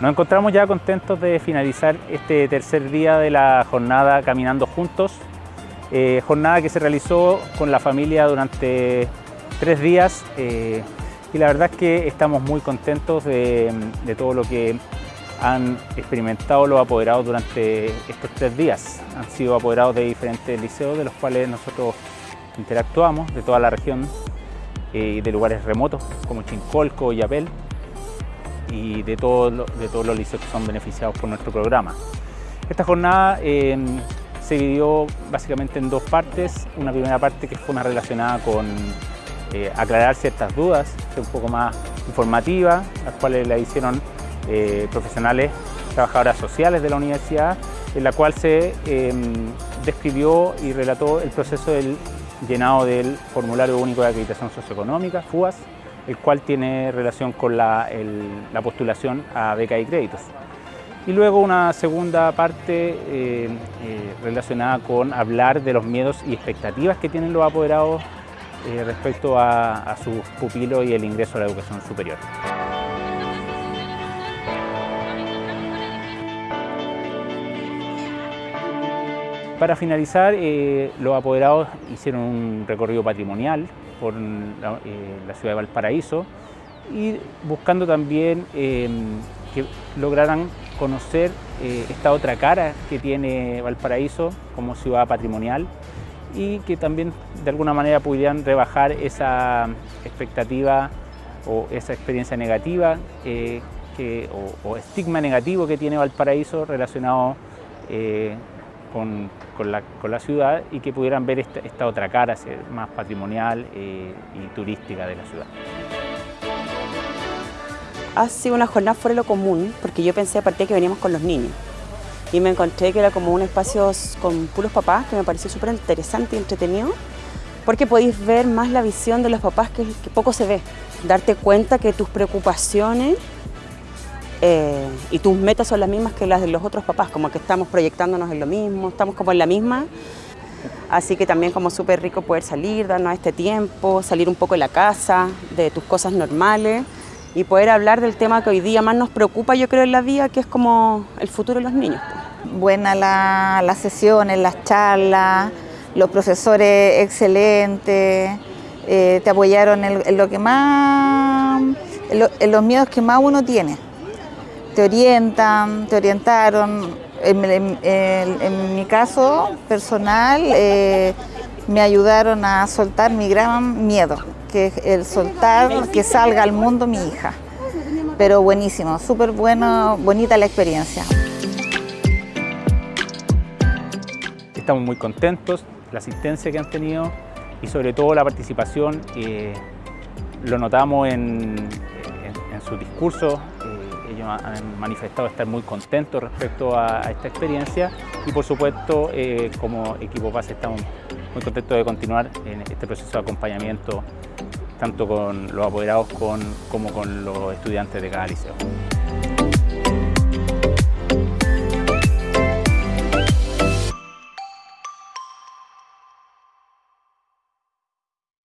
Nos encontramos ya contentos de finalizar este tercer día de la jornada Caminando Juntos, eh, jornada que se realizó con la familia durante tres días eh, y la verdad es que estamos muy contentos de, todo lo que han experimentado los apoderados durante estos tres días. Han sido apoderados de diferentes liceos de los cuales nosotros interactuamos, de toda la región eh, y de lugares remotos como Chincolco y Apel y de, todo, de todos los liceos que son beneficiados por nuestro programa. Esta jornada em, se dividió básicamente en dos partes. Una primera parte que fue más relacionada con eh, aclarar ciertas dudas, un poco más informativa, las cuales la hicieron eh, profesionales, trabajadoras sociales de la universidad, en la cual se em, describió y relató el proceso del llenado del Formulario Único de Acreditación Socioeconómica, FUAS, el cual tiene relación con la, postulación a beca y créditos. Y luego una segunda parte eh, eh, relacionada con hablar de los miedos y expectativas que tienen los apoderados eh, respecto a, sus pupilos y el ingreso a la educación superior. Para finalizar, los apoderados hicieron un recorrido patrimonial por la, eh, ciudad de Valparaíso y buscando también que lograran conocer eh, esta otra cara que tiene Valparaíso como ciudad patrimonial y que también de alguna manera pudieran rebajar esa expectativa o esa experiencia negativa eh, o, estigma negativo que tiene Valparaíso relacionado con, la, ciudad y que pudieran ver esta, otra cara más patrimonial eh, y turística de la ciudad. Ha sido una jornada fuera de lo común, porque yo pensé aparte que veníamos con los niños. Y me encontré que era como un espacio con puros papás, que me pareció súper interesante y entretenido, porque podéis ver más la visión de los papás que poco se ve. Darte cuenta que tus preocupaciones eh, y tus metas son las mismas que las de los otros papás, como que estamos proyectándonos en lo mismo, estamos como en la misma. Así que también como súper rico poder salir, darnos este tiempo, salir un poco de la casa, de tus cosas normales y poder hablar del tema que hoy día más nos preocupa, yo creo, en la vida, que es como el futuro de los niños. Buena la, las sesiones, las charlas, los profesores excelentes, eh, te apoyaron en, lo que más, en los miedos que más uno tiene te orientan, te orientaron. En, mi caso personal eh, me ayudaron a soltar mi gran miedo, que es el soltar que salga al mundo mi hija. Pero buenísimo, súper bueno, bonita la experiencia. Estamos muy contentos, la asistencia que han tenido y sobre todo la participación, eh, lo notamos en, su discurso, ellos han manifestado estar muy contentos respecto a, esta experiencia y por supuesto eh, como equipo PAS estamos muy contentos de continuar en este proceso de acompañamiento tanto con los apoderados como con los estudiantes de cada liceo.